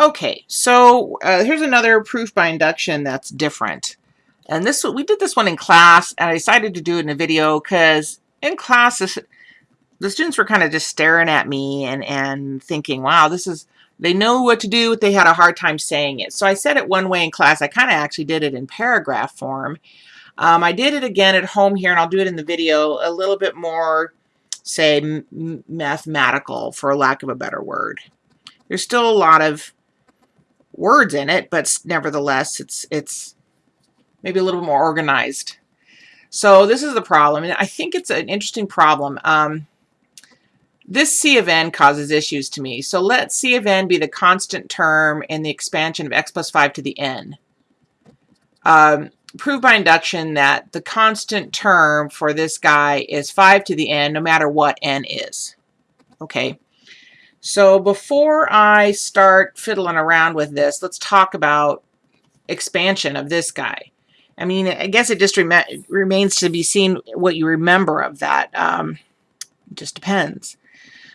Okay, so uh, here's another proof by induction that's different. And this we did this one in class, and I decided to do it in a video because in class, this, the students were kind of just staring at me and, and thinking, wow, this is, they know what to do, but they had a hard time saying it. So I said it one way in class. I kind of actually did it in paragraph form. Um, I did it again at home here, and I'll do it in the video, a little bit more, say, mathematical, for lack of a better word. There's still a lot of words in it, but nevertheless, it's it's maybe a little more organized. So this is the problem, and I think it's an interesting problem. Um, this C of n causes issues to me. So let C of n be the constant term in the expansion of x plus 5 to the n. Um, prove by induction that the constant term for this guy is 5 to the n no matter what n is. Okay. So before I start fiddling around with this, let's talk about expansion of this guy. I mean, I guess it just rem remains to be seen what you remember of that. Um, just depends.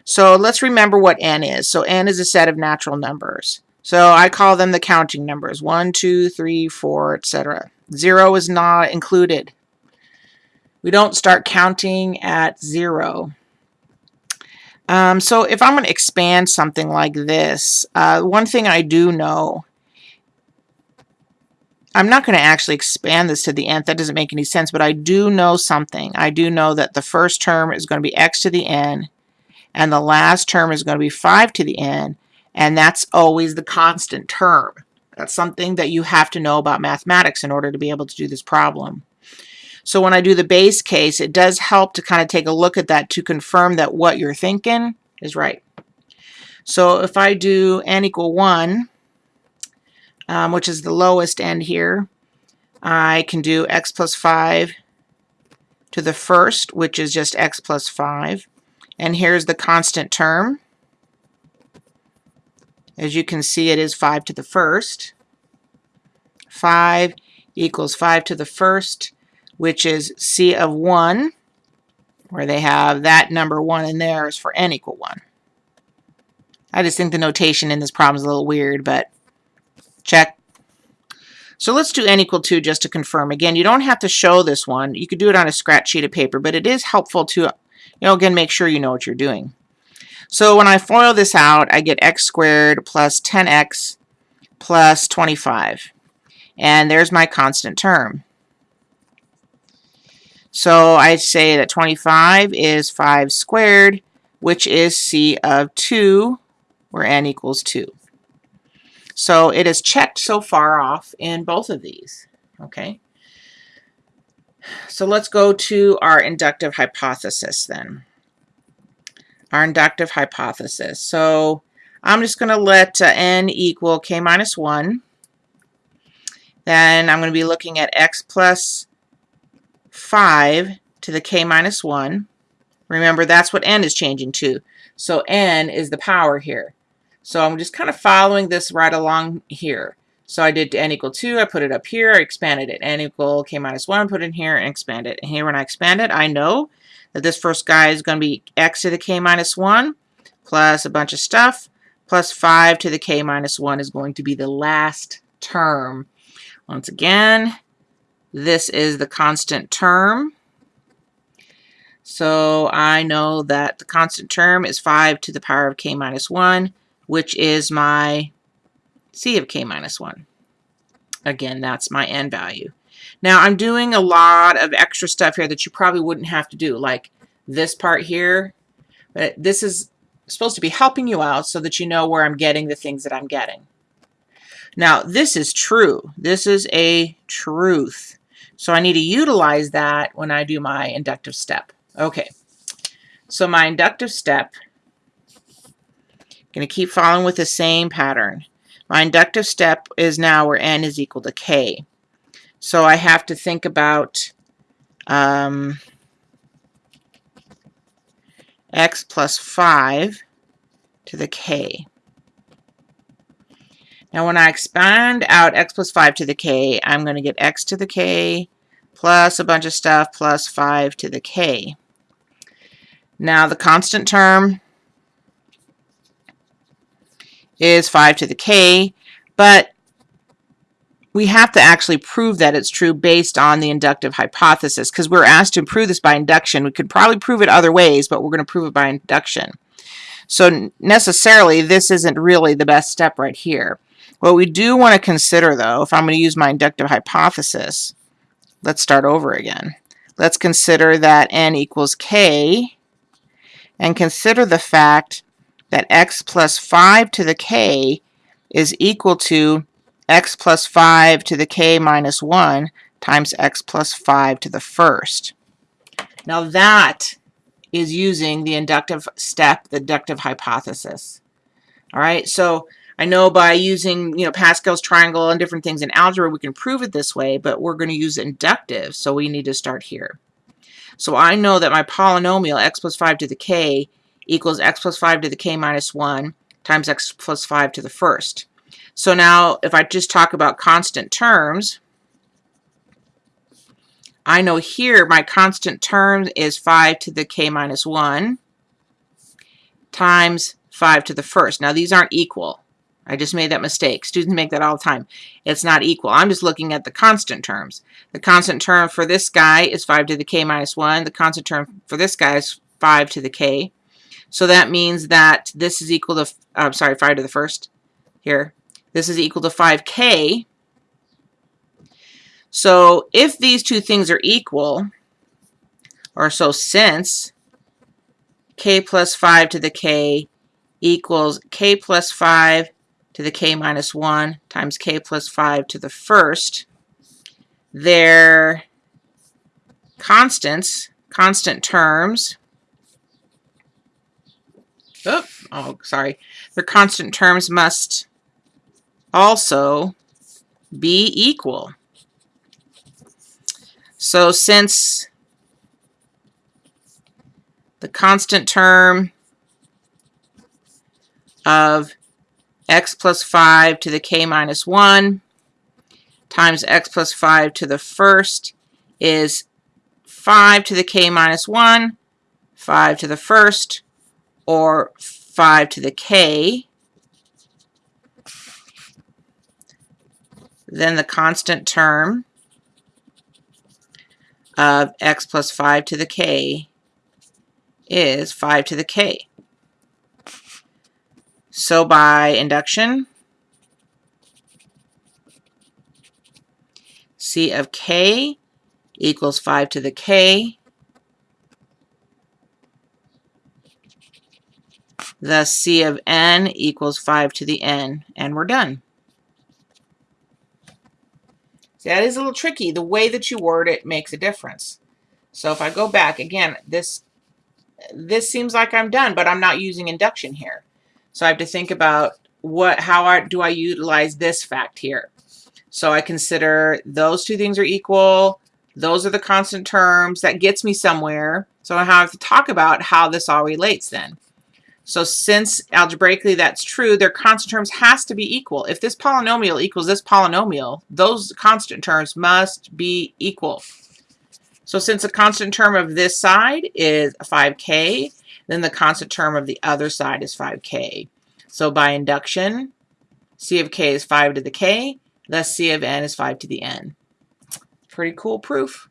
So let's remember what n is. So n is a set of natural numbers. So I call them the counting numbers, 1, 2, 3, 4, etc. 0 is not included. We don't start counting at 0. Um, so if I'm going to expand something like this, uh, one thing I do know, I'm not going to actually expand this to the nth. That doesn't make any sense, but I do know something. I do know that the first term is going to be x to the n, and the last term is going to be 5 to the n, and that's always the constant term. That's something that you have to know about mathematics in order to be able to do this problem. So when I do the base case, it does help to kind of take a look at that to confirm that what you're thinking is right. So if I do n equal 1, um, which is the lowest end here, I can do x plus 5 to the first, which is just x plus 5. And here's the constant term. As you can see, it is 5 to the first. 5 equals 5 to the first which is C of 1, where they have that number 1 in there is for n equal 1. I just think the notation in this problem is a little weird, but check. So let's do n equal 2 just to confirm. Again, you don't have to show this one. You could do it on a scratch sheet of paper, but it is helpful to, you know, again, make sure you know what you're doing. So when I FOIL this out, I get x squared plus 10x plus 25. And there's my constant term. So I say that 25 is 5 squared, which is C of 2, where n equals 2. So it is checked so far off in both of these. Okay. So let's go to our inductive hypothesis then. Our inductive hypothesis. So I'm just going to let uh, n equal k minus 1. Then I'm going to be looking at x plus 5 to the k minus 1. Remember, that's what n is changing to. So n is the power here. So I'm just kind of following this right along here. So I did n equal 2, I put it up here, I expanded it. n equal k minus 1, put it in here, and expand it. And here when I expand it, I know that this first guy is going to be x to the k minus 1 plus a bunch of stuff plus 5 to the k minus 1 is going to be the last term. Once again, this is the constant term. So I know that the constant term is 5 to the power of k minus 1, which is my c of k minus 1. Again, that's my n value. Now I'm doing a lot of extra stuff here that you probably wouldn't have to do, like this part here. But this is supposed to be helping you out so that you know where I'm getting the things that I'm getting. Now, this is true. This is a truth. So I need to utilize that when I do my inductive step. Okay, so my inductive step, going to keep following with the same pattern. My inductive step is now where n is equal to k. So I have to think about um, x plus 5 to the k. Now when I expand out x plus 5 to the k, I'm going to get x to the k plus a bunch of stuff plus 5 to the k. Now the constant term is 5 to the k, but we have to actually prove that it's true based on the inductive hypothesis because we're asked to prove this by induction. We could probably prove it other ways, but we're going to prove it by induction. So necessarily, this isn't really the best step right here. What we do want to consider, though, if I'm going to use my inductive hypothesis, let's start over again. Let's consider that n equals k, and consider the fact that x plus 5 to the k is equal to x plus 5 to the k minus 1 times x plus 5 to the first. Now that is using the inductive step, the inductive hypothesis. All right, so I know by using, you know, Pascal's triangle and different things in algebra, we can prove it this way, but we're going to use inductive, so we need to start here. So I know that my polynomial, x plus 5 to the k, equals x plus 5 to the k minus 1 times x plus 5 to the first. So now if I just talk about constant terms, I know here my constant term is 5 to the k minus 1 times 5 to the first. Now these aren't equal. I just made that mistake. Students make that all the time. It's not equal. I'm just looking at the constant terms. The constant term for this guy is 5 to the k minus 1. The constant term for this guy is 5 to the k. So that means that this is equal to, I'm sorry, 5 to the first here. This is equal to 5k. So if these two things are equal, or so since k plus 5 to the k equals k plus 5 to the k minus 1 times k plus 5 to the first, their constants, constant terms, oh, oh sorry, their constant terms must also be equal. So since the constant term of x plus 5 to the k minus 1 times x plus 5 to the first is 5 to the k minus 1, 5 to the first, or 5 to the k. Then the constant term of x plus 5 to the k is 5 to the k. So by induction, C of k equals 5 to the k. Thus C of n equals 5 to the n, and we're done. That is a little tricky. The way that you word it makes a difference. So if I go back, again, this this seems like I'm done, but I'm not using induction here. So I have to think about what, how I, do I utilize this fact here? So I consider those two things are equal. Those are the constant terms. That gets me somewhere. So I have to talk about how this all relates then. So since algebraically that's true, their constant terms has to be equal. If this polynomial equals this polynomial, those constant terms must be equal. So since the constant term of this side is 5k, then the constant term of the other side is 5k. So by induction, C of k is 5 to the k, thus C of n is 5 to the n. Pretty cool proof.